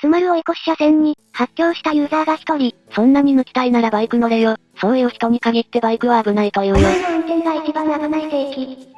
つまる追い越し車線に、発狂したユーザーが一人。そんなに抜きたいならバイク乗れよ。そういう人に限ってバイクは危ないというよ。お前の運転が一番危ない正規。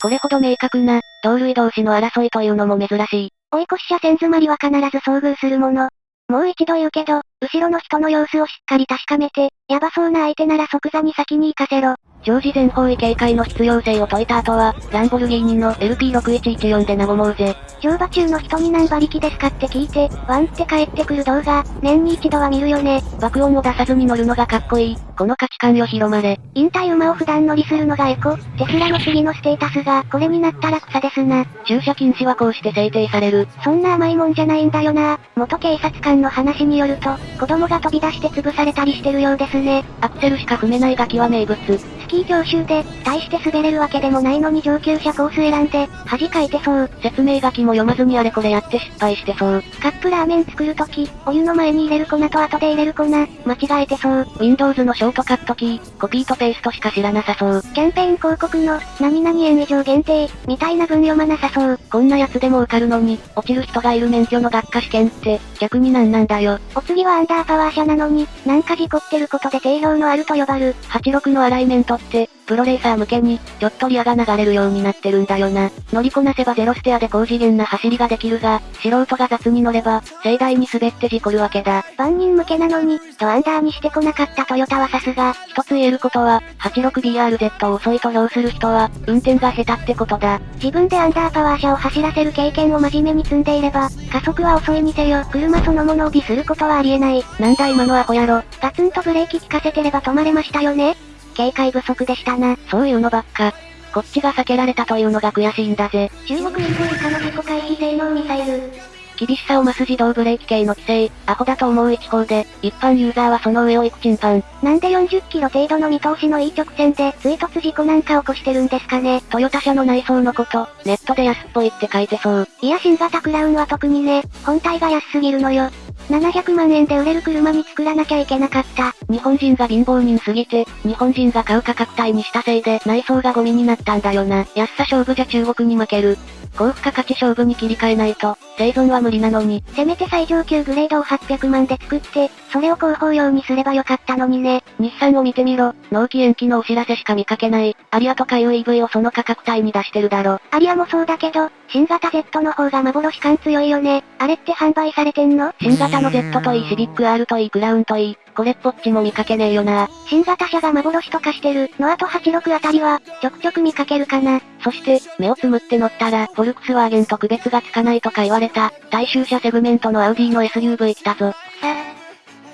これほど明確な、同類同士の争いというのも珍しい。追い越し車線詰まりは必ず遭遇するもの。もう一度言うけど、後ろの人の様子をしっかり確かめて、やばそうな相手なら即座に先に行かせろ。常時全方位警戒の必要性を説いた後は、ランボルギーニの LP6114 で和もうぜ。乗馬中の人に何馬力ですかって聞いて、ワンって帰ってくる動画、年に一度は見るよね。爆音を出さずに乗るのがかっこいい。この価値観よ広まれ。引退馬を普段乗りするのがエコ。テスラの次のステータスが、これになったら草ですな。駐車禁止はこうして制定される。そんな甘いもんじゃないんだよな。元警察官の話によると、子供が飛び出して潰されたりしてるようですね。アクセルしか踏めないガキは名物。スキー教習で、大して滑れるわけでもないのに上級者コース選んで、恥かいてそう。説明書きも読まずにあれこれやって失敗してそう。カップラーメン作るとき、お湯の前に入れる粉と後で入れる粉、間違えてそう。Windows のショートカットキー、コピーとペーストしか知らなさそう。キャンペーン広告の、何々円以上限定、みたいな文読まなさそう。こんなやつでも受かるのに、落ちる人がいる免許の学科試験って、逆になんなんだよ。お次はアンダーパワー車なのに、なんか事故ってることで定評のあると呼ばる。86のアライメントって、プロレーサー向けに、ちょっとリアが流れるようになってるんだよな。乗りこなせばゼロステアで高次元な走りができるが、素人が雑に乗れば、盛大に滑って事故るわけだ。万人向けなのに、ドアンダーにしてこなかったトヨタはさすが。一つ言えることは、86BRZ を遅いと評する人は、運転が下手ってことだ。自分でアンダーパワー車を走らせる経験を真面目に積んでいれば、加速は遅いにせよ、車そのものをディスることはありえない。なんだ今のアホやろ。ガツンとブレーキ効かせてれば止まれましたよね警戒不足でしたな。そういうのばっか。こっちが避けられたというのが悔しいんだぜ。中国 EV 以下の事故回避性能ミサイル。厳しさを増す自動ブレーキ系の規制、アホだと思う一方で、一般ユーザーはその上を行くチンパン。なんで40キロ程度の見通しのいい直線で追突事故なんか起こしてるんですかね。トヨタ車の内装のこと、ネットで安っぽいって書いてそう。いや新型クラウンは特にね、本体が安すぎるのよ。700万円で売れる車に作らなきゃいけなかった。日本人が貧乏人すぎて、日本人が買う価格帯にしたせいで内装がゴミになったんだよな。安さ勝負じゃ中国に負ける。高付加価値勝負に切り替えないと、生存は無理なのに。せめて最上級グレードを800万で作って、それを広報用にすればよかったのにね。日産を見てみろ、納期延期のお知らせしか見かけない。アリアとかいう EV をその価格帯に出してるだろ。アリアもそうだけど、新型 Z の方が幻感強いよね。あれって販売されてんの？新型の Z といいシビック R といいクラウンといい、これっぽっちも見かけねえよな。新型車が幻と化してる、のあと86あたりは、ちょくちょく見かけるかな。そして、目をつむって乗ったら、フォルクスワーゲンと区別がつかないとか言われた、大衆車セグメントのアウディの SUV 来たぞ。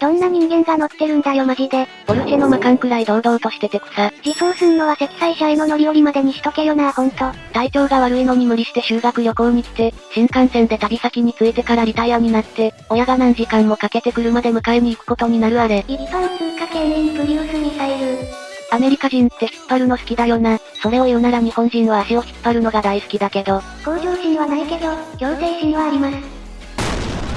どんな人間が乗ってるんだよマジで。ポルシェのマカンくらい堂々としてて草。自走すんのは積載車への乗り降りまでにしとけよなほんと。体調が悪いのに無理して修学旅行に来て、新幹線で旅先に着いてからリタイアになって、親が何時間もかけて車で迎えに行くことになるあれ。一般通過圏にプリウスミサイル。アメリカ人って引っ張るの好きだよな。それを言うなら日本人は足を引っ張るのが大好きだけど。向上心はないけど、強制心はあります。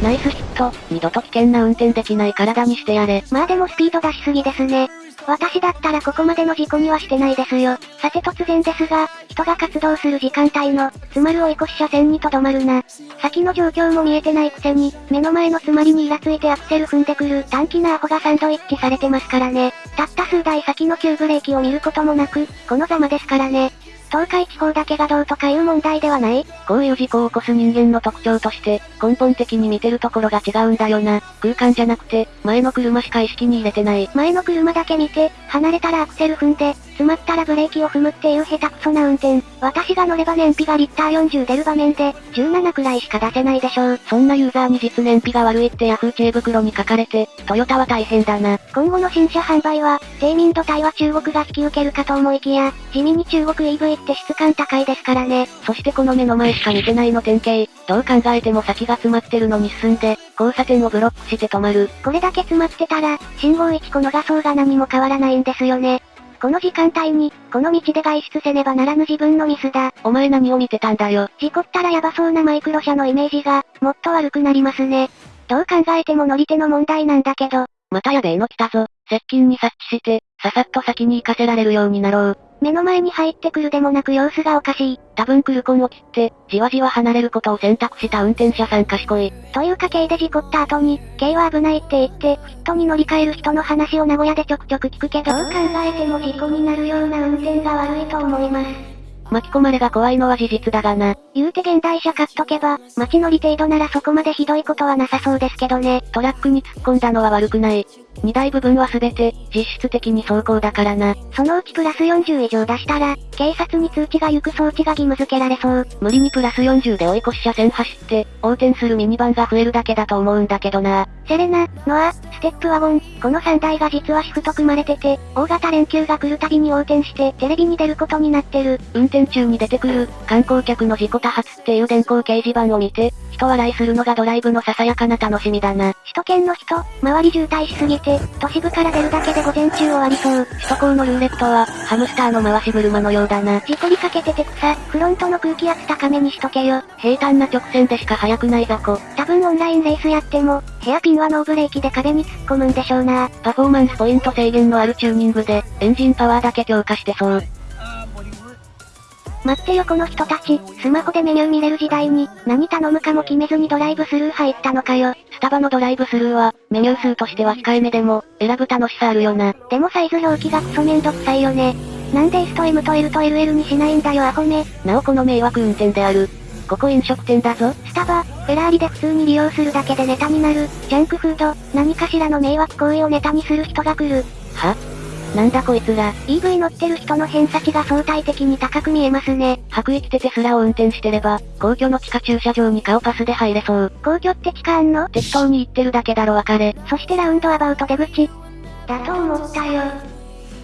ナイスヒット、二度と危険な運転できない体にしてやれ。まあでもスピード出しすぎですね。私だったらここまでの事故にはしてないですよ。さて突然ですが、人が活動する時間帯の、詰まる追い越し車線にとどまるな。先の状況も見えてないくせに、目の前の詰まりにイラついてアクセル踏んでくる短気なアホがサンドイッチされてますからね。たった数台先の急ブレーキを見ることもなく、このざまですからね。東海地方だけがどうとかいう問題ではないこういう事故を起こす人間の特徴として、根本的に見てるところが違うんだよな。空間じゃなくて、前の車しか意識に入れてない。前の車だけ見て、離れたらアクセル踏んで、詰まったらブレーキを踏むっていう下手くそな運転。私が乗れば燃費がリッター40出る場面で、17くらいしか出せないでしょう。そんなユーザーに実燃費が悪いってヤフー知恵袋に書かれて、トヨタは大変だな。今後の新車販売は、低民度帯は中国が引き受けるかと思いきや、地味に中国 EV って質感高いですからね。そしてこの目の前しか見てないの典型。どう考えても先が詰まってるのに進んで、交差点をブロックして止まる。これだけ詰まってたら、信号1個逃そうが何も変わらないんですよね。この時間帯に、この道で外出せねばならぬ自分のミスだ。お前何を見てたんだよ。事故ったらヤバそうなマイクロ車のイメージが、もっと悪くなりますね。どう考えても乗り手の問題なんだけど。またやべえの来たぞ。接近に察知して、ささっと先に行かせられるようになろう。目の前に入ってくるでもなく様子がおかしい。多分クルコンを切って、じわじわ離れることを選択した運転者さん賢い。というか K で事故った後に、K は危ないって言って、フィットに乗り換える人の話を名古屋でちょくちょく聞くけど、どう考えても事故になるような運転が悪いと思います。巻き込まれが怖いのは事実だがな。言うて現代車買っとけば、街乗り程度ならそこまでひどいことはなさそうですけどね。トラックに突っ込んだのは悪くない。荷台部分はすべて、実質的に走行だからな。そのうちプラス40以上出したら、警察に通知が行く装置が義務付けられそう。無理にプラス40で追い越し車線走って、横転するミニバンが増えるだけだと思うんだけどな。セレナ、ノア、ステップワゴン、この3台が実はシフト組まれてて、大型連休が来るたびに横転して、テレビに出ることになってる。運転中に出てくる、観光客の事故多発っていう電光掲示板を見て、人笑いするのがドライブのささやかな楽しみだな。首都圏の人、周り渋滞しすぎて、都市部から出るだけで午前中終わりそう。首都高のルーレットは、ハムスターの回し車のようだな。事故りかけてて草、フロントの空気圧高めにしとけよ。平坦な直線でしか速くない雑魚。多分オンラインレースやっても、ヘアピンはノーブレーキで壁に突っ込むんでしょうな。パフォーマンスポイント制限のあるチューニングで、エンジンパワーだけ強化してそう。待ってよこの人たち、スマホでメニュー見れる時代に、何頼むかも決めずにドライブスルー入ったのかよ。スタバのドライブスルーは、メニュー数としては控えめでも、選ぶ楽しさあるよな。でもサイズ表記がクソめんどくさいよね。なんで S と M と L と LL にしないんだよアホめ。なおこの迷惑運転である。ここ飲食店だぞ。スタバ、フェラーリで普通に利用するだけでネタになる、ジャンクフード、何かしらの迷惑行為をネタにする人が来る。は？なんだこいつら。EV 乗ってる人の偏差値が相対的に高く見えますね。白衣着てテスラを運転してれば、皇居の地下駐車場に顔パスで入れそう。皇居って地下あんの？適当に言ってるだけだろ別れ。そしてラウンドアバウト出口。だと思ったよ。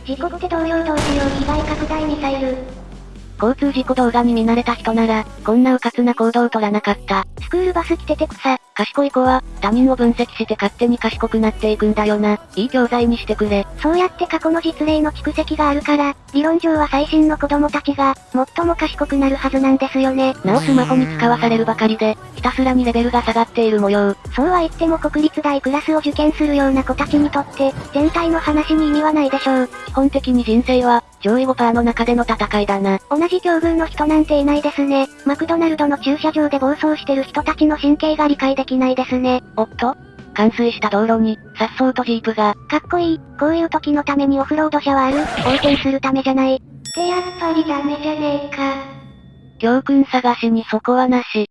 事故って同様同時用被害拡大ミサイル。交通事故動画に見慣れた人なら、こんな迂闊な行動を取らなかった。スクールバス来てて草。賢い子は、他人を分析して勝手に賢くなっていくんだよな。いい教材にしてくれ。そうやって過去の実例の蓄積があるから、理論上は最新の子供たちが、最も賢くなるはずなんですよね。なおスマホに使わされるばかりで、ひたすらにレベルが下がっている模様。そうは言っても国立大クラスを受験するような子たちにとって、全体の話に意味はないでしょう。基本的に人生は、上位5%の中での戦いだな。同じ境遇の人なんていないですね。マクドナルドの駐車場で暴走してる人たちの神経が理解できないですね。おっと冠水した道路に、颯爽とジープが。かっこいい。こういう時のためにオフロード車はある。横転するためじゃない。ってやっぱりダメじゃねえか。教訓探しにそこはなし。